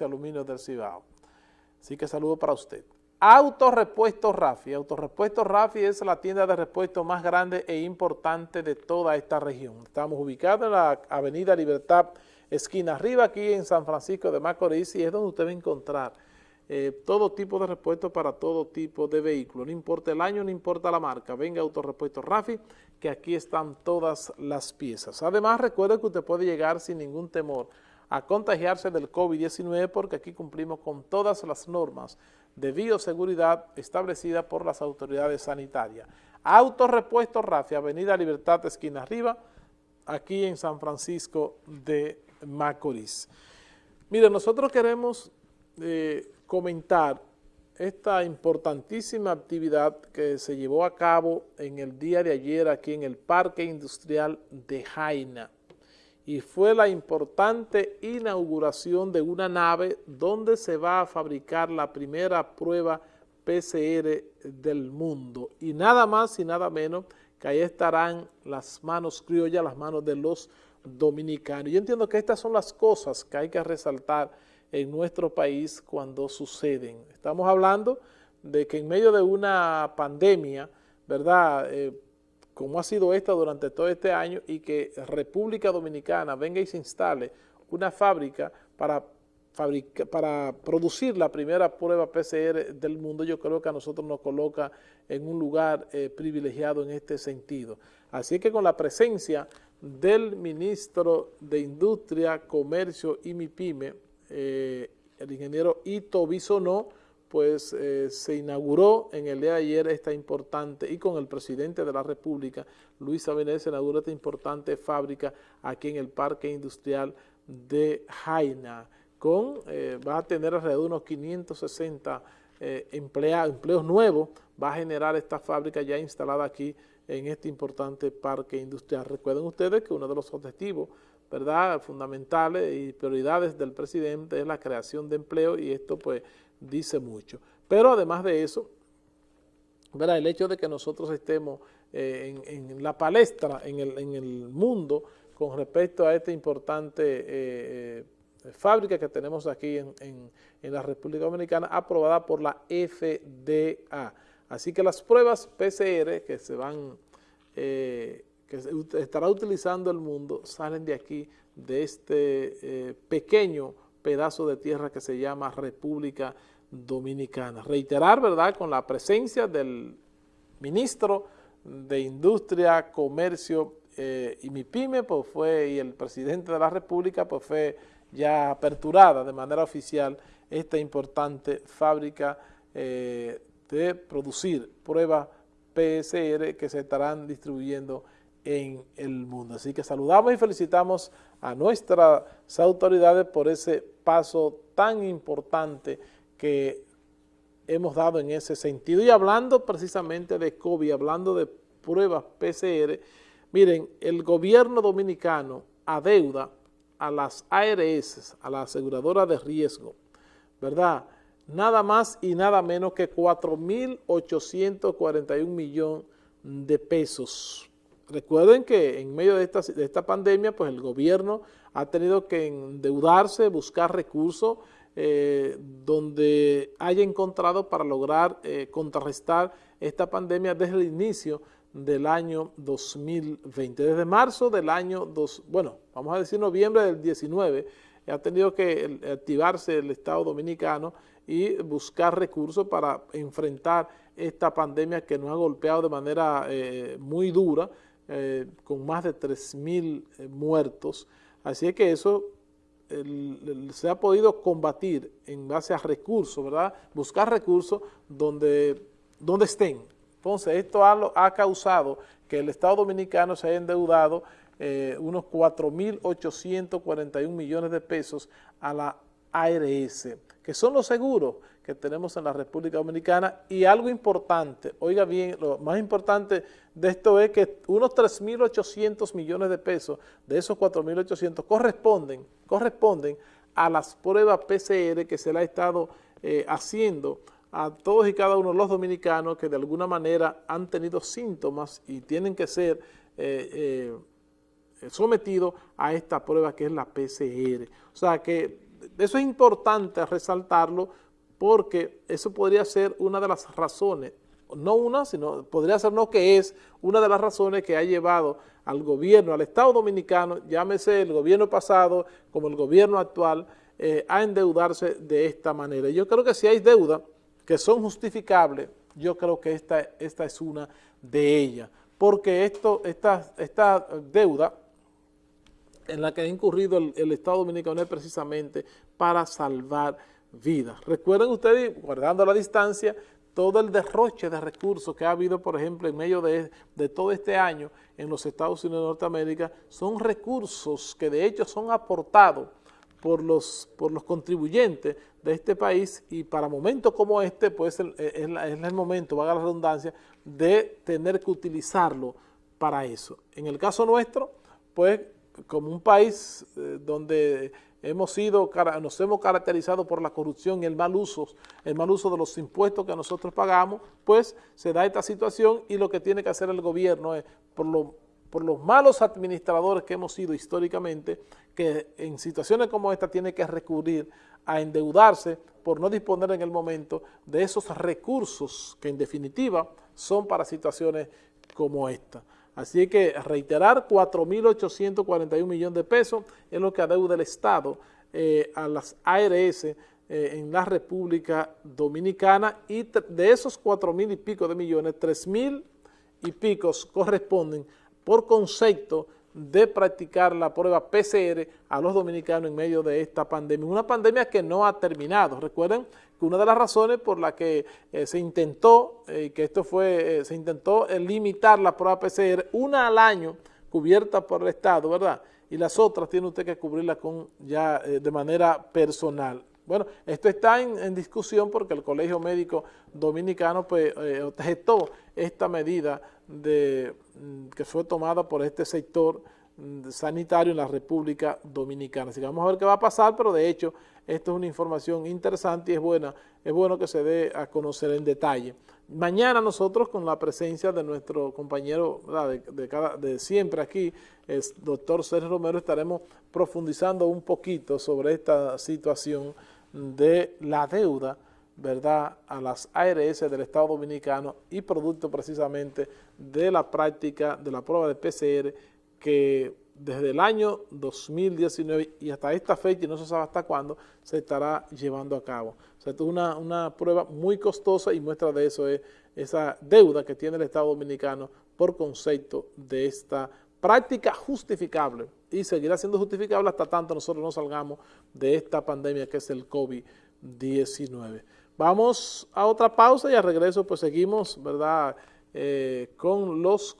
y aluminio del Cibao. Así que saludo para usted. Autorepuesto Rafi. Autorepuesto Rafi es la tienda de repuesto más grande e importante de toda esta región. Estamos ubicados en la avenida Libertad, esquina arriba, aquí en San Francisco de Macorís, y es donde usted va a encontrar eh, todo tipo de repuestos para todo tipo de vehículos. No importa el año, no importa la marca. Venga Autorepuesto Rafi, que aquí están todas las piezas. Además, recuerde que usted puede llegar sin ningún temor a contagiarse del COVID-19 porque aquí cumplimos con todas las normas de bioseguridad establecidas por las autoridades sanitarias. Autorepuesto Rafi, Avenida Libertad, esquina arriba, aquí en San Francisco de Macorís. Mire, nosotros queremos eh, comentar esta importantísima actividad que se llevó a cabo en el día de ayer aquí en el Parque Industrial de Jaina y fue la importante inauguración de una nave donde se va a fabricar la primera prueba PCR del mundo. Y nada más y nada menos que ahí estarán las manos criollas, las manos de los dominicanos. Yo entiendo que estas son las cosas que hay que resaltar en nuestro país cuando suceden. Estamos hablando de que en medio de una pandemia, ¿verdad?, eh, como ha sido esta durante todo este año y que República Dominicana venga y se instale una fábrica para, para producir la primera prueba PCR del mundo, yo creo que a nosotros nos coloca en un lugar eh, privilegiado en este sentido. Así que con la presencia del ministro de Industria, Comercio y MIPYME, eh, el ingeniero Ito Bisonó, pues eh, se inauguró en el día de ayer esta importante, y con el presidente de la República, Luis Abinel, se inauguró esta importante fábrica aquí en el Parque Industrial de Jaina, con, eh, va a tener alrededor de unos 560 eh, empleos nuevos, va a generar esta fábrica ya instalada aquí en este importante parque industrial. Recuerden ustedes que uno de los objetivos ¿verdad? fundamentales y prioridades del presidente es la creación de empleo y esto pues dice mucho. Pero además de eso, ¿verdad? el hecho de que nosotros estemos eh, en, la palestra, en el, mundo, con respecto a esta importante eh, eh, fábrica que tenemos aquí en, la República Dominicana, aprobada por la FDA. Así que las pruebas PCR que se van, que estará utilizando el mundo, salen de aquí, de este pequeño pedazo de tierra que se llama República Dominicana. Reiterar, ¿verdad?, con la presencia del ministro de Industria, Comercio eh, y MIPYME, pues fue, y el presidente de la República, pues fue ya aperturada de manera oficial esta importante fábrica eh, de producir pruebas PSR que se estarán distribuyendo en el mundo. Así que saludamos y felicitamos a nuestras autoridades por ese paso tan importante que hemos dado en ese sentido. Y hablando precisamente de COVID, hablando de pruebas PCR, miren, el gobierno dominicano adeuda a las ARS, a la aseguradora de riesgo, ¿verdad?, nada más y nada menos que 4.841 millones de pesos. Recuerden que en medio de esta, de esta pandemia, pues el gobierno ha tenido que endeudarse, buscar recursos, eh, donde haya encontrado para lograr eh, contrarrestar esta pandemia desde el inicio del año 2020. Desde marzo del año, dos, bueno, vamos a decir noviembre del 19, ha tenido que activarse el Estado Dominicano y buscar recursos para enfrentar esta pandemia que nos ha golpeado de manera eh, muy dura, con más de 3.000 muertos. Así que eso se ha podido combatir en base a recursos, ¿verdad? Buscar recursos donde, donde estén. Entonces, esto ha, ha causado que el Estado Dominicano se haya endeudado eh, unos 4.841 millones de pesos a la ARS, que son los seguros que tenemos en la República Dominicana y algo importante, oiga bien, lo más importante de esto es que unos 3.800 millones de pesos de esos 4.800 corresponden, corresponden a las pruebas PCR que se le ha estado eh, haciendo a todos y cada uno de los dominicanos que de alguna manera han tenido síntomas y tienen que ser eh, eh, sometidos a esta prueba que es la PCR. O sea que eso es importante resaltarlo porque eso podría ser una de las razones, no una, sino podría ser no que es una de las razones que ha llevado al gobierno, al Estado Dominicano, llámese el gobierno pasado como el gobierno actual, eh, a endeudarse de esta manera. Yo creo que si hay deudas que son justificables, yo creo que esta, esta es una de ellas, porque esto, esta, esta deuda en la que ha incurrido el, Estado Dominicano es precisamente para salvar vidas. Recuerden ustedes, guardando la distancia, todo el derroche de recursos que ha habido, por ejemplo, en medio de, todo este año en los Estados Unidos de Norteamérica, son recursos que de hecho son aportados por los, por los contribuyentes de este país y para momentos como este, pues es, el momento, valga la redundancia, de tener que utilizarlo para eso. En el caso nuestro, pues como un país eh, donde hemos sido, nos hemos caracterizado por la corrupción y el mal uso, el mal uso de los impuestos que nosotros pagamos, pues se da esta situación y lo que tiene que hacer el gobierno es, por lo por los malos administradores que hemos sido históricamente, que en situaciones como esta tiene que recurrir a endeudarse por no disponer en el momento de esos recursos que en definitiva son para situaciones como esta. Así que reiterar 4.841 millones de pesos es lo que adeuda el Estado eh, a las ARS eh, en la República Dominicana y de esos 4.000 y pico de millones, 3.000 y picos corresponden por concepto de practicar la prueba PCR a los dominicanos en medio de esta pandemia. Una pandemia que no ha terminado. Recuerden que una de las razones por la que eh, se intentó, eh, que esto fue, eh, se intentó limitar la prueba PCR, una al año cubierta por el Estado, ¿verdad? Y las otras tiene usted que cubrirla con ya de manera personal. Bueno, esto está en, discusión porque el Colegio Médico Dominicano pues, eh, objetó esta medida mm, que fue tomada por este sector mm, sanitario en la República Dominicana. Así que vamos a ver qué va a pasar, pero de hecho esto es una información interesante y es buena, es bueno que se dé a conocer en detalle. Mañana nosotros con la presencia de nuestro compañero de, de, siempre aquí, el doctor Sergio Romero, estaremos profundizando un poquito sobre esta situación de la deuda, ¿verdad?, a las ARS del Estado Dominicano y producto precisamente de la práctica de la prueba de PCR que desde el año 2019 y hasta esta fecha, y no se sabe hasta cuándo, se estará llevando a cabo. O sea, es una, una prueba muy costosa y muestra de eso es esa deuda que tiene el Estado Dominicano por concepto de esta práctica justificable y seguirá siendo justificable hasta tanto nosotros no salgamos de esta pandemia que es el COVID-19. Vamos a otra pausa y al regreso pues seguimos, ¿verdad?, eh, con los